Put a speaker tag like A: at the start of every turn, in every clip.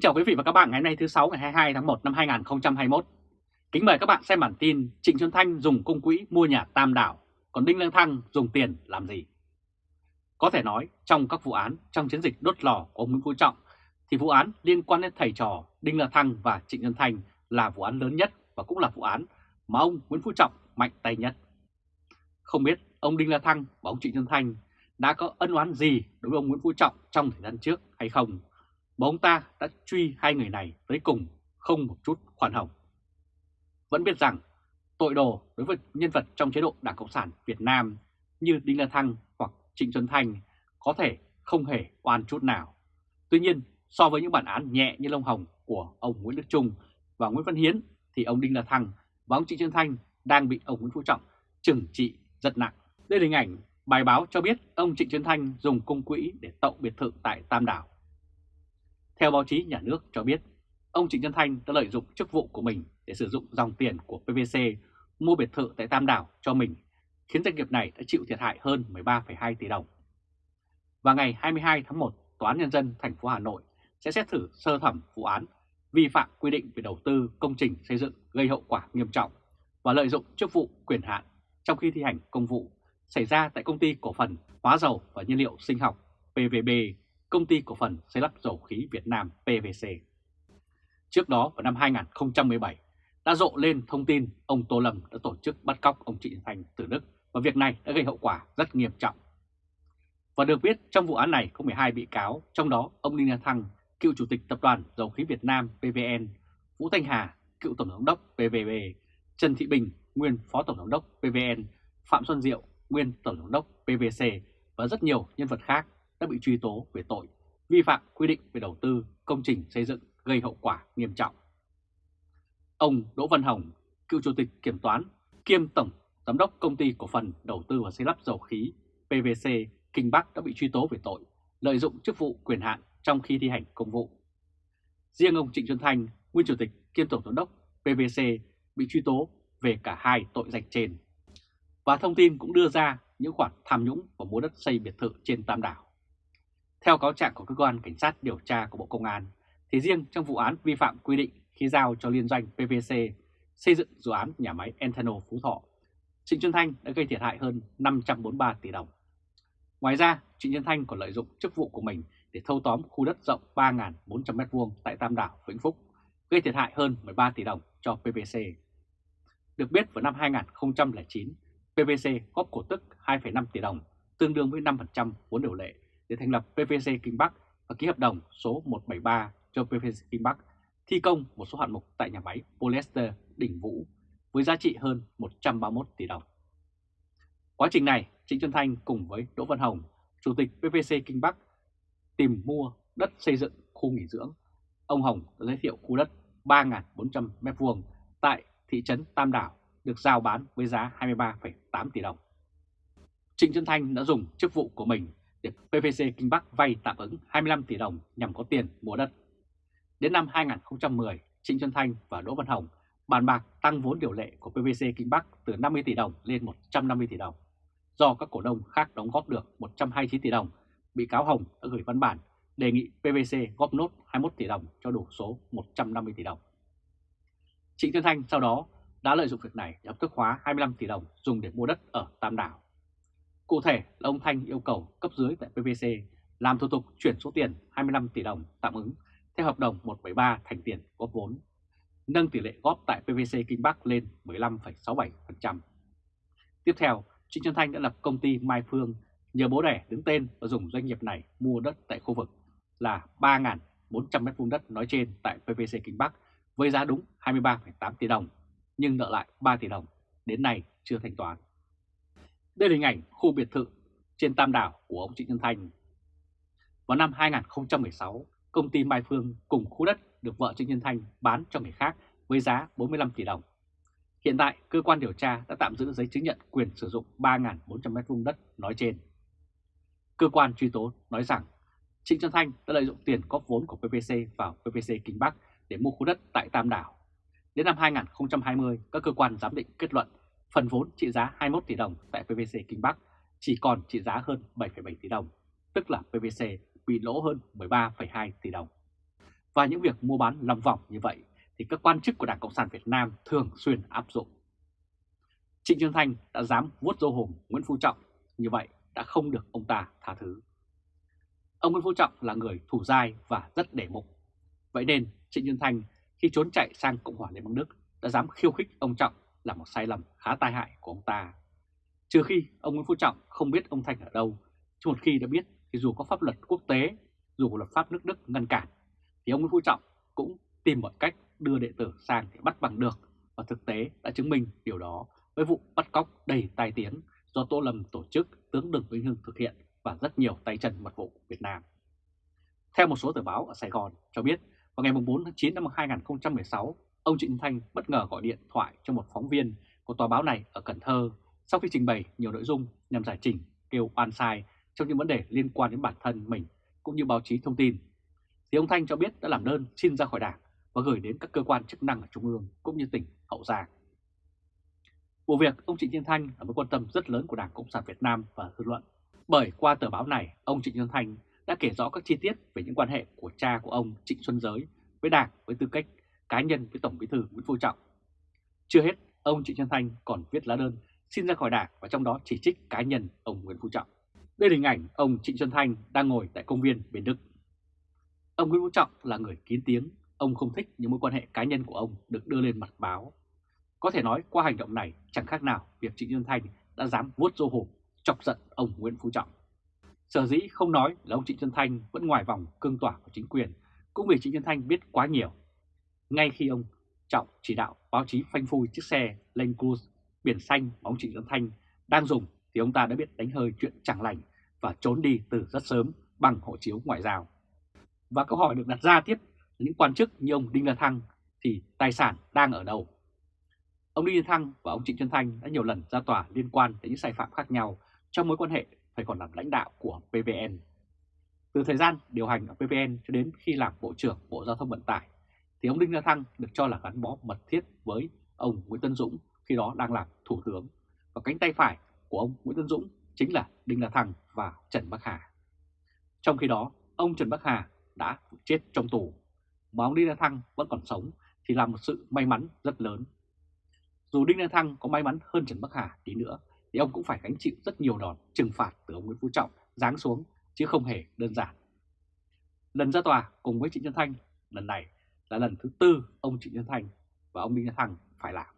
A: Kính chào quý vị và các bạn ngày hôm nay thứ 6 ngày 22 tháng 1 năm 2021. Kính mời các bạn xem bản tin Trịnh Xuân Thanh dùng công quỹ mua nhà Tam Đảo, còn Đinh Lương Thăng dùng tiền làm gì? Có thể nói trong các vụ án trong chiến dịch đốt lò của ông Nguyễn Phú Trọng thì vụ án liên quan đến thầy trò Đinh Lương Thăng và Trịnh Xuân Thanh là vụ án lớn nhất và cũng là vụ án mà ông Nguyễn Phú Trọng mạnh tay nhất. Không biết ông Đinh Lương Thăng và ông Trịnh Xuân Thanh đã có ân oán gì đối với ông Nguyễn Phú Trọng trong thời gian trước hay không mà ông ta đã truy hai người này tới cùng không một chút khoan hồng. Vẫn biết rằng tội đồ đối với nhân vật trong chế độ Đảng Cộng sản Việt Nam như Đinh La Thăng hoặc Trịnh Xuân Thanh có thể không hề oan chút nào. Tuy nhiên, so với những bản án nhẹ như lông hồng của ông Nguyễn Đức Trung và Nguyễn Văn Hiến thì ông Đinh La Thăng và ông Trịnh Xuân Thanh đang bị ông Nguyễn Phú Trọng trừng trị rất nặng. Đây là hình ảnh bài báo cho biết ông Trịnh Xuân Thanh dùng công quỹ để tậu biệt thự tại Tam Đảo. Theo báo chí nhà nước cho biết, ông Trịnh Xuân Thanh đã lợi dụng chức vụ của mình để sử dụng dòng tiền của PVC mua biệt thự tại Tam Đảo cho mình, khiến doanh nghiệp này đã chịu thiệt hại hơn 13,2 tỷ đồng. Và ngày 22 tháng 1, Tòa án Nhân dân thành phố Hà Nội sẽ xét xử sơ thẩm vụ án vi phạm quy định về đầu tư công trình xây dựng gây hậu quả nghiêm trọng và lợi dụng chức vụ quyền hạn trong khi thi hành công vụ xảy ra tại công ty cổ phần hóa dầu và nhiên liệu sinh học PVB Công ty Cổ phần Xây lắp Dầu khí Việt Nam PVC. Trước đó vào năm 2017 đã rộ lên thông tin ông Tô Lâm đã tổ chức bắt cóc ông Trịnh Thành từ Đức và việc này đã gây hậu quả rất nghiêm trọng. Và được biết trong vụ án này có 12 bị cáo, trong đó ông Đinh La Thăng, cựu chủ tịch tập đoàn Dầu khí Việt Nam PVN, Vũ Thanh Hà, cựu tổng giám đốc PVB, Trần Thị Bình, nguyên phó tổng giám đốc PVN, Phạm Xuân Diệu, nguyên tổng giám đốc PVC và rất nhiều nhân vật khác đã bị truy tố về tội vi phạm quy định về đầu tư công trình xây dựng gây hậu quả nghiêm trọng. Ông Đỗ Văn Hồng, cựu chủ tịch kiểm toán kiêm tổng giám đốc công ty cổ phần đầu tư và xây lắp dầu khí PVC Kinh Bắc đã bị truy tố về tội lợi dụng chức vụ quyền hạn trong khi thi hành công vụ. Riêng ông Trịnh Xuân Thanh, nguyên chủ tịch kiêm tổng giám đốc PVC bị truy tố về cả hai tội danh trên. Và thông tin cũng đưa ra những khoản tham nhũng và mua đất xây biệt thự trên Tam Đảo. Theo cáo trạng của cơ quan cảnh sát điều tra của Bộ Công an, thì riêng trong vụ án vi phạm quy định khi giao cho liên doanh PVC xây dựng dự án nhà máy Enthano Phú Thọ, Trịnh Xuân Thanh đã gây thiệt hại hơn 543 tỷ đồng. Ngoài ra, Trịnh Xuân Thanh còn lợi dụng chức vụ của mình để thâu tóm khu đất rộng 3.400m2 tại Tam Đảo, Vĩnh Phúc, gây thiệt hại hơn 13 tỷ đồng cho PVC. Được biết vào năm 2009, PVC góp cổ tức 2,5 tỷ đồng, tương đương với 5% vốn điều lệ để thành lập PVC Kinh Bắc và ký hợp đồng số 173 cho PVC Kinh Bắc thi công một số hạng mục tại nhà máy polyester Đỉnh Vũ với giá trị hơn 131 tỷ đồng. Quá trình này, Trịnh Xuân Thanh cùng với Đỗ Văn Hồng, Chủ tịch PVC Kinh Bắc tìm mua đất xây dựng khu nghỉ dưỡng. Ông Hồng đã giới thiệu khu đất 3.400 m2 tại thị trấn Tam Đảo được giao bán với giá 23,8 tỷ đồng. Trịnh Xuân Thanh đã dùng chức vụ của mình để PVC Kinh Bắc vay tạm ứng 25 tỷ đồng nhằm có tiền mua đất. Đến năm 2010, Trịnh Xuân Thanh và Đỗ Văn Hồng bàn bạc tăng vốn điều lệ của PVC Kinh Bắc từ 50 tỷ đồng lên 150 tỷ đồng. Do các cổ đông khác đóng góp được 129 tỷ đồng, bị cáo Hồng đã gửi văn bản đề nghị PVC góp nốt 21 tỷ đồng cho đủ số 150 tỷ đồng. Trịnh Xuân Thanh sau đó đã lợi dụng việc này để hợp thức hóa 25 tỷ đồng dùng để mua đất ở Tam Đảo. Cụ thể là ông Thanh yêu cầu cấp dưới tại PVC làm thủ tục chuyển số tiền 25 tỷ đồng tạm ứng theo hợp đồng 173 thành tiền góp vốn, nâng tỷ lệ góp tại PVC Kinh Bắc lên 15,67%. Tiếp theo, Trịnh Xuân Thanh đã lập công ty Mai Phương nhờ bố đẻ đứng tên và dùng doanh nghiệp này mua đất tại khu vực là 3.400 m2 đất nói trên tại PVC Kinh Bắc với giá đúng 23,8 tỷ đồng, nhưng nợ lại 3 tỷ đồng, đến nay chưa thanh toán. Đây là hình ảnh khu biệt thự trên Tam Đảo của ông Trịnh Xuân Thanh. Vào năm 2016, công ty Mai Phương cùng khu đất được vợ Trịnh Xuân Thanh bán cho người khác với giá 45 tỷ đồng. Hiện tại, cơ quan điều tra đã tạm giữ giấy chứng nhận quyền sử dụng 3.400 m2 đất nói trên. Cơ quan truy tố nói rằng Trịnh Xuân Thanh đã lợi dụng tiền góp vốn của PPC vào PPC Kinh Bắc để mua khu đất tại Tam Đảo. Đến năm 2020, các cơ quan giám định kết luận phần vốn trị giá 21 tỷ đồng tại PVC Kinh Bắc chỉ còn trị giá hơn 7,7 tỷ đồng, tức là PVC bị lỗ hơn 13,2 tỷ đồng. Và những việc mua bán lòng vòng như vậy thì các quan chức của Đảng Cộng sản Việt Nam thường xuyên áp dụng. Trịnh Xuân Thanh đã dám vuốt dâu hùm Nguyễn Phú Trọng, như vậy đã không được ông ta tha thứ. Ông Nguyễn Phú Trọng là người thủ dai và rất để mục. Vậy nên Trịnh Xuân Thanh khi trốn chạy sang Cộng hòa Liên bang Đức đã dám khiêu khích ông Trọng là một sai lầm khá tai hại của ông ta. Trừ khi ông Nguyễn Phú Trọng không biết ông Thanh ở đâu, chứ một khi đã biết thì dù có pháp luật quốc tế, dù có luật pháp nước Đức ngăn cản, thì ông Nguyễn Phú Trọng cũng tìm mọi cách đưa đệ tử sang để bắt bằng được và thực tế đã chứng minh điều đó với vụ bắt cóc đầy tai tiếng do Tô Lâm tổ chức tướng Đường Vĩnh Hưng thực hiện và rất nhiều tay chân mật vụ Việt Nam. Theo một số tờ báo ở Sài Gòn cho biết, vào ngày 4 tháng 9 năm 2016, ông Trịnh Thanh bất ngờ gọi điện thoại cho một phóng viên của tòa báo này ở Cần Thơ sau khi trình bày nhiều nội dung nhằm giải trình kêu oan sai trong những vấn đề liên quan đến bản thân mình cũng như báo chí thông tin. Thì ông Thanh cho biết đã làm đơn xin ra khỏi đảng và gửi đến các cơ quan chức năng ở Trung ương cũng như tỉnh Hậu Giang. Vụ việc ông Trịnh Thiên Thanh là mối quan tâm rất lớn của Đảng Cộng sản Việt Nam và dư luận. Bởi qua tờ báo này, ông Trịnh Thiên Thanh đã kể rõ các chi tiết về những quan hệ của cha của ông Trịnh Xuân Giới với Đảng với tư cách cá nhân với Tổng Bí thư Nguyễn Phú Trọng. Chưa hết, ông Trịnh Xuân Thanh còn viết lá đơn xin ra khỏi Đảng và trong đó chỉ trích cá nhân ông Nguyễn Phú Trọng. Đây là hình ảnh ông Trịnh Xuân Thanh đang ngồi tại công viên Bến Đức. Ông Nguyễn Phú Trọng là người kín tiếng, ông không thích những mối quan hệ cá nhân của ông được đưa lên mặt báo. Có thể nói qua hành động này chẳng khác nào việc Trịnh Xuân Thanh đã dám vuốt rô hổ chọc giận ông Nguyễn Phú Trọng. Sở dĩ không nói là ông Trịnh Xuân Thanh vẫn ngoài vòng cương tỏa của chính quyền, cũng vì Trịnh Xuân Thanh biết quá nhiều. Ngay khi ông Trọng chỉ đạo báo chí phanh phui chiếc xe Land Cruise biển xanh mà ông Trịnh Xuân Thanh đang dùng thì ông ta đã biết đánh hơi chuyện chẳng lành và trốn đi từ rất sớm bằng hộ chiếu ngoại giao. Và câu hỏi được đặt ra tiếp những quan chức như ông Đinh La Thăng thì tài sản đang ở đâu? Ông Đinh La Thăng và ông Trịnh Xuân Thanh đã nhiều lần ra tòa liên quan đến những sai phạm khác nhau trong mối quan hệ phải còn làm lãnh đạo của PVN. Từ thời gian điều hành ở PVN cho đến khi làm Bộ trưởng Bộ Giao thông Vận tải, thì ông Đinh La Thăng được cho là gắn bó mật thiết với ông Nguyễn Tân Dũng khi đó đang làm Thủ tướng. Và cánh tay phải của ông Nguyễn Tân Dũng chính là Đinh La Thăng và Trần Bắc Hà. Trong khi đó, ông Trần Bắc Hà đã chết trong tù, mà ông Đinh La Thăng vẫn còn sống thì là một sự may mắn rất lớn. Dù Đinh La Thăng có may mắn hơn Trần Bắc Hà tí nữa, thì ông cũng phải gánh chịu rất nhiều đòn trừng phạt từ ông Nguyễn Phú Trọng giáng xuống, chứ không hề đơn giản. Lần ra tòa cùng với Trịnh Nhân Thanh, lần này là lần thứ tư ông Trịnh Nhân Thanh và ông Đinh La Thăng phải làm.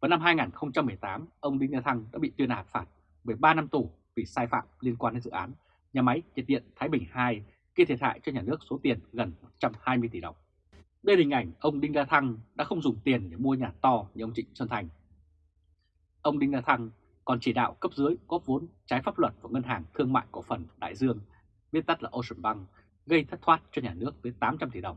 A: Vào năm 2018, ông Đinh La Thăng đã bị tuyên án phạt 13 năm tù vì sai phạm liên quan đến dự án nhà máy nhiệt điện Thái Bình 2 gây thiệt hại cho nhà nước số tiền gần 120 tỷ đồng. Đây là hình ảnh ông Đinh La Thăng đã không dùng tiền để mua nhà to như ông Trịnh Xuân Thành. Ông Đinh La Thăng còn chỉ đạo cấp dưới góp vốn trái pháp luật vào Ngân hàng Thương mại Cổ phần Đại Dương, viết tắt là Ocean Bank, gây thất thoát cho nhà nước tới 800 tỷ đồng.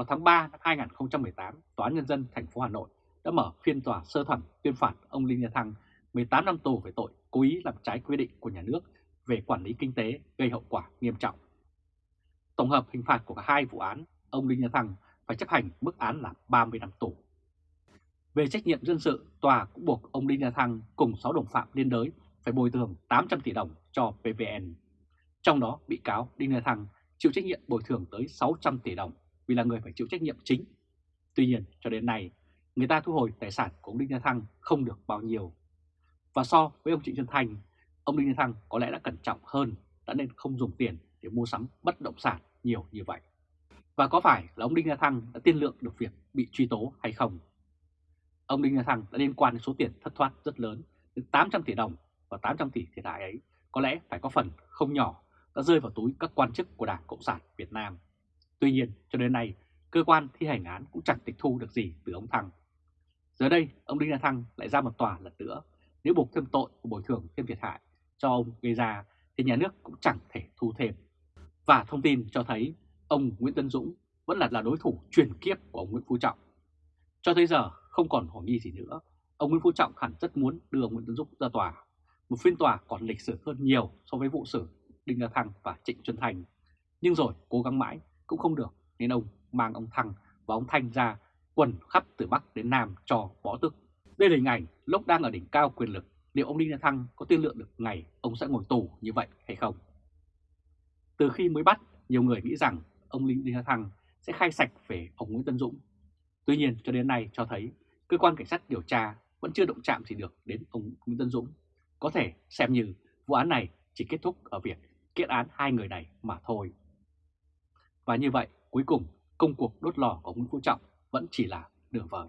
A: Vào tháng 3 năm 2018, Tòa án Nhân dân thành phố Hà Nội đã mở phiên tòa sơ thẩm tuyên phạt ông Linh Nhà Thăng 18 năm tù về tội cố ý làm trái quy định của nhà nước về quản lý kinh tế gây hậu quả nghiêm trọng. Tổng hợp hình phạt của cả hai vụ án, ông Linh Nhà Thăng phải chấp hành mức án là 30 năm tù. Về trách nhiệm dân sự, tòa cũng buộc ông Đinh La Thăng cùng 6 đồng phạm liên đới phải bồi thường 800 tỷ đồng cho PVN. Trong đó, bị cáo Đinh La Thăng chịu trách nhiệm bồi thường tới 600 tỷ đồng vì là người phải chịu trách nhiệm chính. Tuy nhiên, cho đến nay, người ta thu hồi tài sản của ông Đinh La Thăng không được bao nhiêu. Và so với ông Trịnh Xuân Thanh, ông Đinh La Thăng có lẽ đã cẩn trọng hơn, đã nên không dùng tiền để mua sắm bất động sản nhiều như vậy. Và có phải là ông Đinh La Thăng đã tiên lượng được việc bị truy tố hay không? Ông Đinh La Thăng đã liên quan đến số tiền thất thoát rất lớn, đến 800 tỷ đồng và 800 tỷ thiệt hại ấy có lẽ phải có phần không nhỏ đã rơi vào túi các quan chức của Đảng Cộng sản Việt Nam. Tuy nhiên, cho đến nay, cơ quan thi hành án cũng chẳng tịch thu được gì từ ông Thăng. Giờ đây, ông Đinh La Thăng lại ra một tòa lần nữa. Nếu buộc thêm tội của bồi thường thêm thiệt hại cho ông gây ra thì nhà nước cũng chẳng thể thu thêm. Và thông tin cho thấy ông Nguyễn Tân Dũng vẫn là, là đối thủ truyền kiếp của ông Nguyễn Phú Trọng. Cho tới giờ không còn hoài nghi gì nữa, ông Nguyễn Phú Trọng hẳn rất muốn đưa ông Nguyễn Tân Dũng ra tòa. Một phiên tòa còn lịch sử hơn nhiều so với vụ xử Đinh La Thăng và Trịnh Xuân Thành. Nhưng rồi cố gắng mãi cũng không được nên ông mang ông Thăng và ông Thanh ra quần khắp từ Bắc đến Nam cho bỏ tức. Đây là hình ảnh lúc đang ở đỉnh cao quyền lực, liệu ông Đinh La Thăng có tiên lượng được ngày ông sẽ ngồi tù như vậy hay không? Từ khi mới bắt, nhiều người nghĩ rằng ông Linh Đinh La Thăng sẽ khai sạch về ông Nguyễn Tân Dũng. Tuy nhiên cho đến nay cho thấy cơ quan cảnh sát điều tra vẫn chưa động chạm gì được đến ông Nguyễn Tân Dũng. Có thể xem như vụ án này chỉ kết thúc ở việc kết án hai người này mà thôi. Và như vậy, cuối cùng công cuộc đốt lò của Nguyễn Phú Trọng vẫn chỉ là đường vời.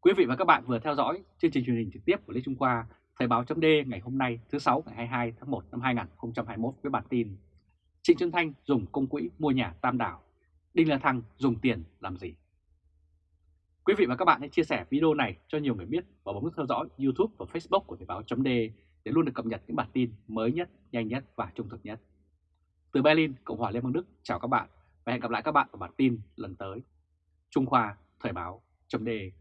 A: Quý vị và các bạn vừa theo dõi chương trình truyền hình trực tiếp của Lê Trung Khoa, Thời báo chấm ngày hôm nay thứ 6 ngày 22 tháng 1 năm 2021 với bản tin Trịnh Xuân Thanh dùng công quỹ mua nhà Tam Đảo, Đinh La Thăng dùng tiền làm gì? Quý vị và các bạn hãy chia sẻ video này cho nhiều người biết và bấm nút theo dõi YouTube và Facebook của Thời báo chấm để luôn được cập nhật những bản tin mới nhất, nhanh nhất và trung thực nhất. Từ Berlin, Cộng hòa Liên bang Đức, chào các bạn và hẹn gặp lại các bạn ở bản tin lần tới. Trung Khoa, Thời báo chấm đề.